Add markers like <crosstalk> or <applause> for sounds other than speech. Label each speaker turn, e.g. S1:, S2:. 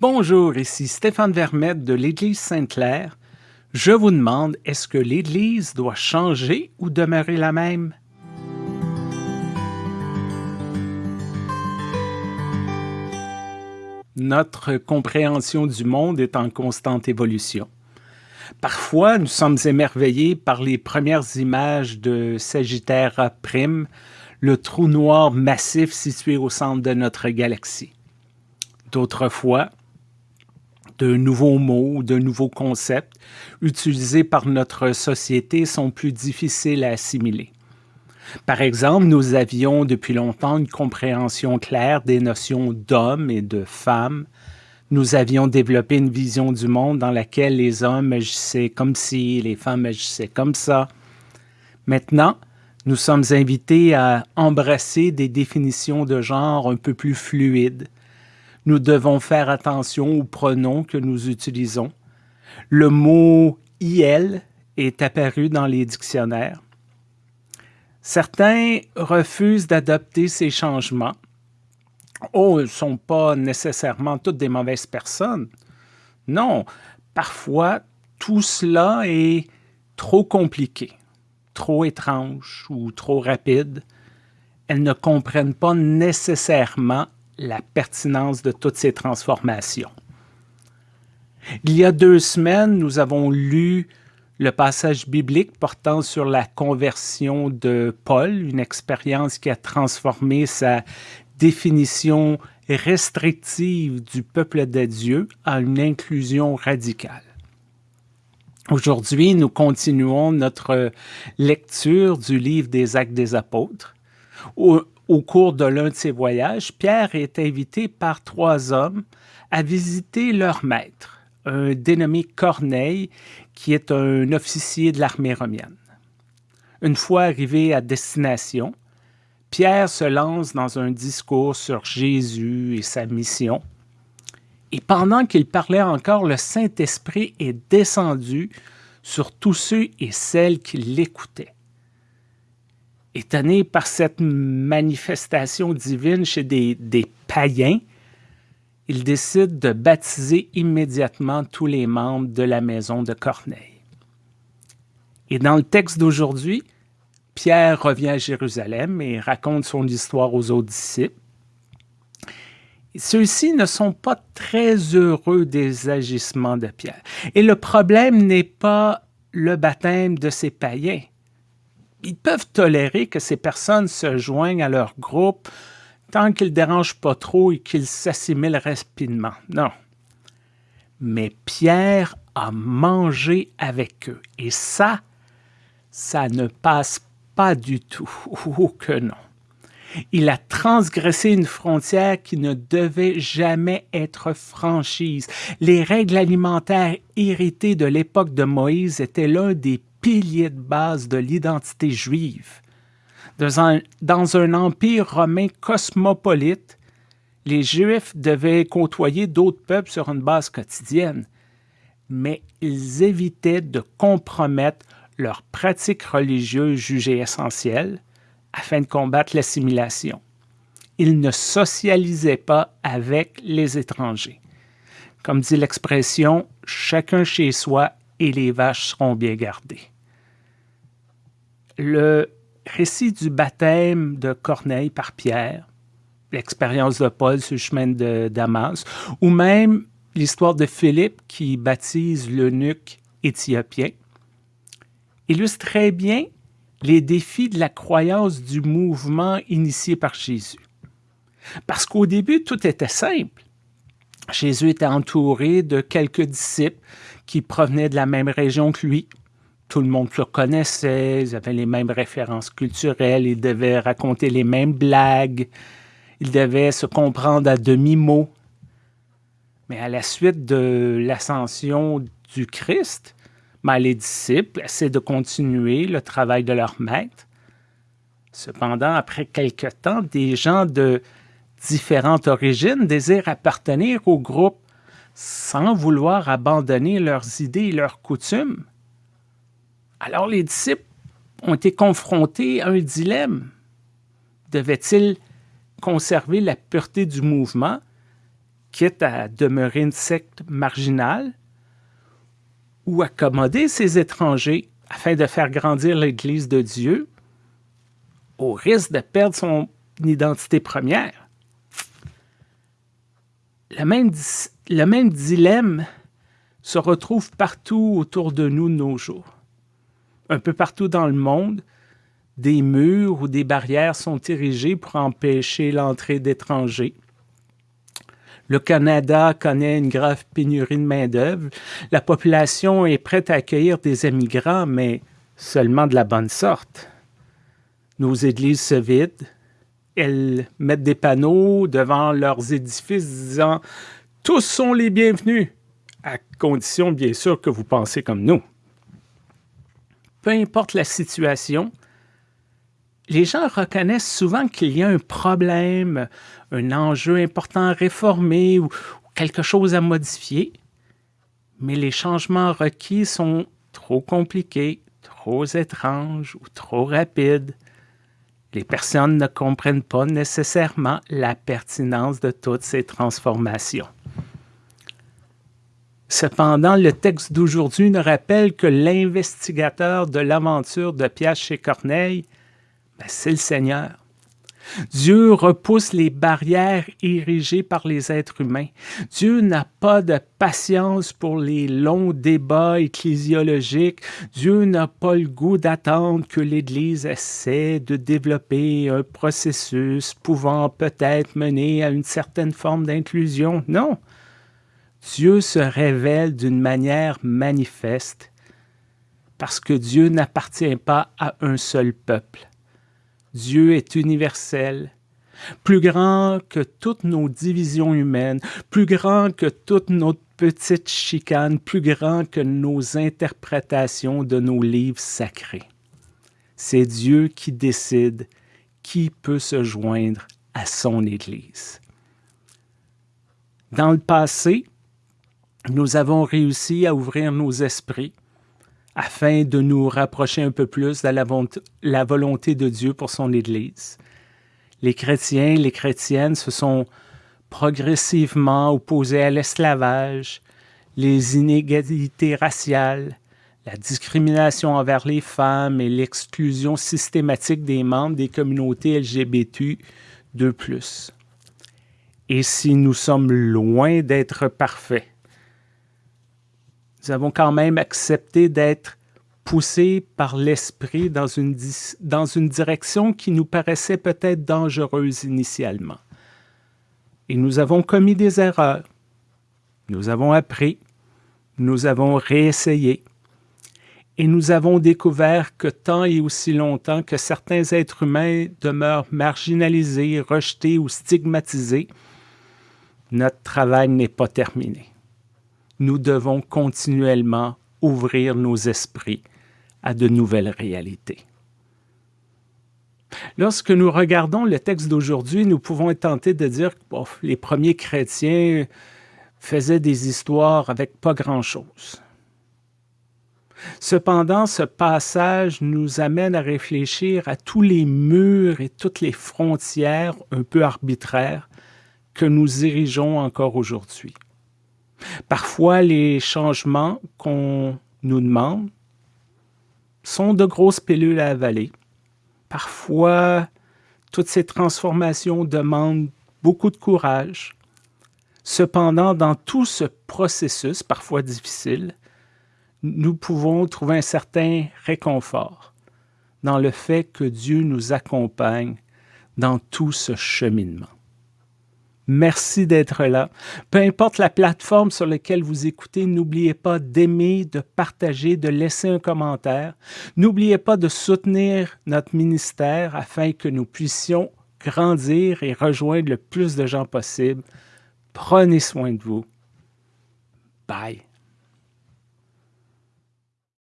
S1: Bonjour, ici Stéphane Vermette de l'Église Sainte-Claire. Je vous demande, est-ce que l'Église doit changer ou demeurer la même? Notre compréhension du monde est en constante évolution. Parfois, nous sommes émerveillés par les premières images de Sagittaire A', le trou noir massif situé au centre de notre galaxie. D'autres fois, de nouveaux mots, de nouveaux concepts utilisés par notre société sont plus difficiles à assimiler. Par exemple, nous avions depuis longtemps une compréhension claire des notions d'homme et de femme. Nous avions développé une vision du monde dans laquelle les hommes agissaient comme si, les femmes agissaient comme ça. Maintenant, nous sommes invités à embrasser des définitions de genre un peu plus fluides, nous devons faire attention aux pronoms que nous utilisons. Le mot « il » est apparu dans les dictionnaires. Certains refusent d'adopter ces changements. Oh, ils ne sont pas nécessairement toutes des mauvaises personnes. Non, parfois, tout cela est trop compliqué, trop étrange ou trop rapide. Elles ne comprennent pas nécessairement la pertinence de toutes ces transformations. Il y a deux semaines, nous avons lu le passage biblique portant sur la conversion de Paul, une expérience qui a transformé sa définition restrictive du peuple de Dieu en une inclusion radicale. Aujourd'hui, nous continuons notre lecture du livre des Actes des Apôtres, au cours de l'un de ses voyages, Pierre est invité par trois hommes à visiter leur maître, un dénommé Corneille, qui est un officier de l'armée romaine. Une fois arrivé à destination, Pierre se lance dans un discours sur Jésus et sa mission. Et pendant qu'il parlait encore, le Saint-Esprit est descendu sur tous ceux et celles qui l'écoutaient. Étonné par cette manifestation divine chez des, païens, il décide de baptiser immédiatement tous les membres de la maison de Corneille. Et dans le texte d'aujourd'hui, Pierre revient à Jérusalem et raconte son histoire aux autres disciples. Ceux-ci ne sont pas très heureux des agissements de Pierre. Et le problème n'est pas le baptême de ces païens, ils peuvent tolérer que ces personnes se joignent à leur groupe tant qu'ils ne dérangent pas trop et qu'ils s'assimilent rapidement. Non. Mais Pierre a mangé avec eux. Et ça, ça ne passe pas du tout. <laughs> Oh que non. Il a transgressé une frontière qui ne devait jamais être franchise. Les règles alimentaires héritées de l'époque de Moïse étaient l'un des pilier de base de l'identité juive. Dans un, dans un empire romain cosmopolite, les Juifs devaient côtoyer d'autres peuples sur une base quotidienne, mais ils évitaient de compromettre leurs pratiques religieuses jugées essentielles afin de combattre l'assimilation. Ils ne socialisaient pas avec les étrangers. Comme dit l'expression, chacun chez soi et les vaches seront bien gardées. Le récit du baptême de Corneille par Pierre, l'expérience de Paul sur le chemin de Damas, ou même l'histoire de Philippe qui baptise l'eunuque éthiopien, illustre très bien les défis de la croyance du mouvement initié par Jésus. Parce qu'au début, tout était simple. Jésus était entouré de quelques disciples qui provenaient de la même région que lui. Tout le monde le connaissait, ils avaient les mêmes références culturelles, ils devaient raconter les mêmes blagues, ils devaient se comprendre à demi-mot. Mais à la suite de l'ascension du Christ, ben, les disciples essaient de continuer le travail de leur maître. Cependant, après quelque temps, des gens de différentes origines désirent appartenir au groupe sans vouloir abandonner leurs idées et leurs coutumes. Alors les disciples ont été confrontés à un dilemme. Devaient-ils conserver la pureté du mouvement quitte à demeurer une secte marginale, ou accommoder ces étrangers afin de faire grandir l'Église de Dieu, au risque de perdre son identité première? Le même, le même dilemme se retrouve partout autour de nous de nos jours. Un peu partout dans le monde, des murs ou des barrières sont érigés pour empêcher l'entrée d'étrangers. Le Canada connaît une grave pénurie de main-d'œuvre. La population est prête à accueillir des émigrants, mais seulement de la bonne sorte. Nos églises se vident. Elles mettent des panneaux devant leurs édifices disant Tous sont les bienvenus, à condition bien sûr que vous pensez comme nous. Peu importe la situation, les gens reconnaissent souvent qu'il y a un problème, un enjeu important à réformer ou, quelque chose à modifier, mais les changements requis sont trop compliqués, trop étranges ou trop rapides. Les personnes ne comprennent pas nécessairement la pertinence de toutes ces transformations. Cependant, le texte d'aujourd'hui nous rappelle que l'investigateur de l'aventure de Pierre chez Corneille ben, c'est le Seigneur. Dieu repousse les barrières érigées par les êtres humains. Dieu n'a pas de patience pour les longs débats ecclésiologiques. Dieu n'a pas le goût d'attendre que l'Église essaie de développer un processus pouvant peut-être mener à une certaine forme d'inclusion. Non. Dieu se révèle d'une manière manifeste parce que Dieu n'appartient pas à un seul peuple. Dieu est universel, plus grand que toutes nos divisions humaines, plus grand que toutes nos petites chicanes, plus grand que nos interprétations de nos livres sacrés. C'est Dieu qui décide qui peut se joindre à son Église. Dans le passé, nous avons réussi à ouvrir nos esprits afin de nous rapprocher un peu plus de la, volonté de Dieu pour son Église. Les chrétiens, les chrétiennes se sont progressivement opposés à l'esclavage, les inégalités raciales, la discrimination envers les femmes et l'exclusion systématique des membres des communautés LGBT de plus. Et si nous sommes loin d'être parfaits, nous avons quand même accepté d'être poussés par l'esprit dans une, direction qui nous paraissait peut-être dangereuse initialement. Et nous avons commis des erreurs. Nous avons appris. Nous avons réessayé. Et nous avons découvert que tant et aussi longtemps que certains êtres humains demeurent marginalisés, rejetés ou stigmatisés, notre travail n'est pas terminé nous devons continuellement ouvrir nos esprits à de nouvelles réalités. Lorsque nous regardons le texte d'aujourd'hui, nous pouvons être tentés de dire que les premiers chrétiens faisaient des histoires avec pas grand-chose. Cependant, ce passage nous amène à réfléchir à tous les murs et toutes les frontières un peu arbitraires que nous érigeons encore aujourd'hui. Parfois, les changements qu'on nous demande sont de grosses pilules à avaler. Parfois, toutes ces transformations demandent beaucoup de courage. Cependant, dans tout ce processus, parfois difficile, nous pouvons trouver un certain réconfort dans le fait que Dieu nous accompagne dans tout ce cheminement. Merci d'être là. Peu importe la plateforme sur laquelle vous écoutez, n'oubliez pas d'aimer, de partager, de laisser un commentaire. N'oubliez pas de soutenir notre ministère afin que nous puissions grandir et rejoindre le plus de gens possible. Prenez soin de vous. Bye.